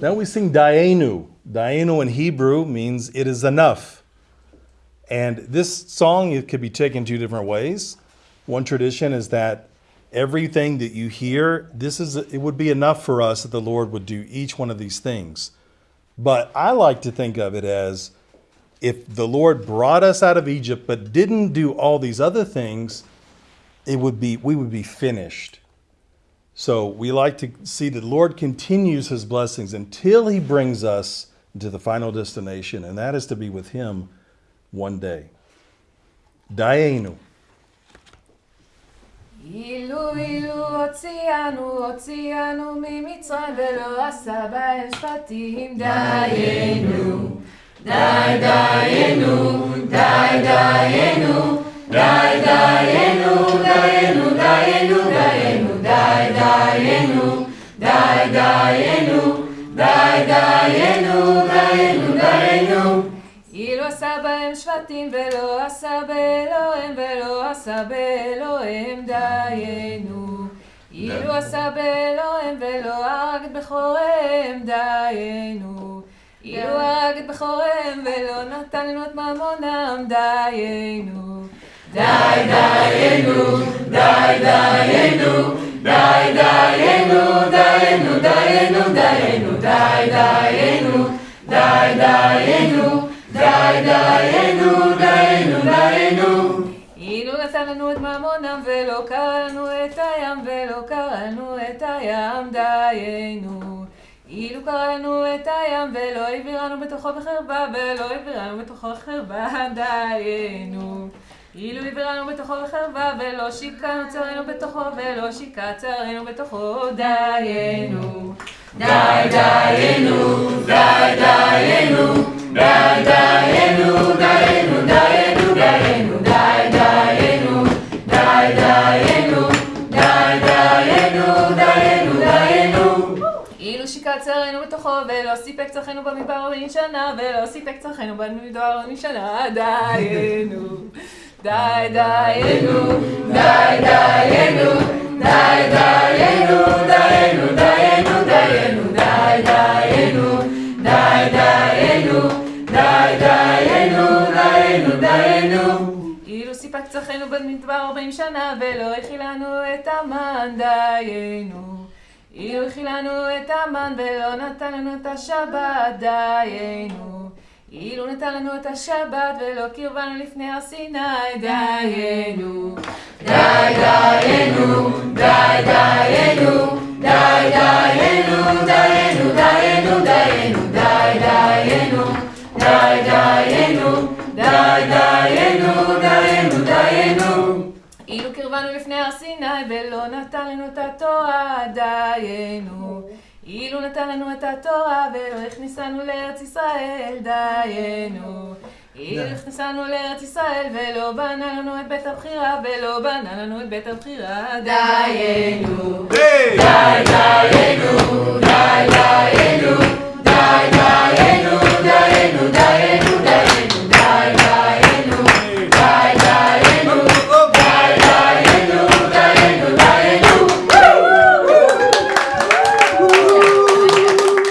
Then we sing Daenu. Daenu in Hebrew means it is enough. And this song it could be taken two different ways. One tradition is that everything that you hear, this is it would be enough for us that the Lord would do each one of these things. But I like to think of it as if the Lord brought us out of Egypt but didn't do all these other things, it would be we would be finished. So we like to see that the Lord continues his blessings until he brings us to the final destination, and that is to be with him one day. Daenu. אילו אילו הוציאנו, הוציאנו ממצרים ולא עשה בהם שפטים דיינו, די דיינו, די דיינו, די דיינו, די דיינו, די דיינו, דיינו, דיינו. אילו עשה בהם שבטים ולא עשה באלוהים ולא עשה באלוהים דיינו. אילו עשה באלוהים ולא הרג את בכוריהם דיינו. אילו הרג את בכוריהם ולא נתן לנו את ממונם דיינו. די דיינו, דיינו, דיינו, דיינו. אילו נתן לנו את ממונם ולא קראנו את הים ולא קראנו את הים דיינו. אילו קראנו את הים ולא העבירנו בתוכו בחרבה ולא העבירנו בתוכו בחרבה דיינו. אילו העבירנו בתוכו בחרבה ולא שיקענו צרינו בתוכו ולא שיקע צרינו בתוכו דיינו. די דיינו, די דיינו, די דיינו, אילו שיקע צרינו בתוכו ולא סיפק צרכנו במדבר ארבעים שנה ולא סיפק צרכנו במדבר ארבעים שנה דיינו. די דיינו, די דיינו, די דיינו, דיינו, דיינו, דיינו, די דיינו, די דיינו, די דיינו, דיינו, דיינו. אילו סיפק צרכנו במדבר ארבעים שנה ולא הכילנו את המן דיינו. אילו הכילנו את המן ולא נתן לנו את השבת דיינו. אילו נתן לנו את השבת ולא קרבנו לפני הר סיני דיינו. די דיינו, די דיינו, די דיינו, דיינו, דיינו, דיינו, די דיינו, די דיינו, די דיינו, לפני הר סיני ולא נתן לנו את התורה דיינו. אילו נתן לנו את התורה ולא הכניסנו לארץ ישראל דיינו. אילו הכניסנו לארץ ישראל ולא בנה לנו את בית הבחירה ולא בנה לנו את בית הבחירה דיינו. די דיינו, די דיינו, די דיינו,